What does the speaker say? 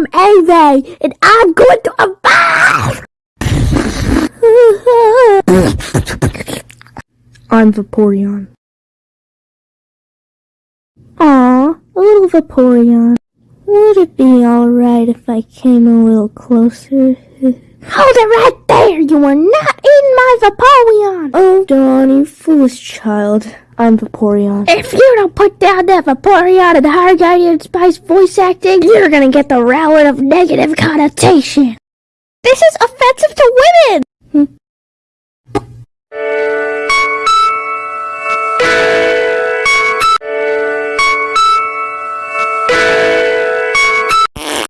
I'm Ave, and I'm going to evolve! I'm Vaporeon. Aw, a little Vaporeon. Would it be alright if I came a little closer? Hold it right there! You are not in my Vaporeon! Oh, you foolish child. I'm Vaporeon. If you don't put down that Vaporeon and High Guardian Spice voice acting, you're gonna get the relative negative connotation. This is offensive to women!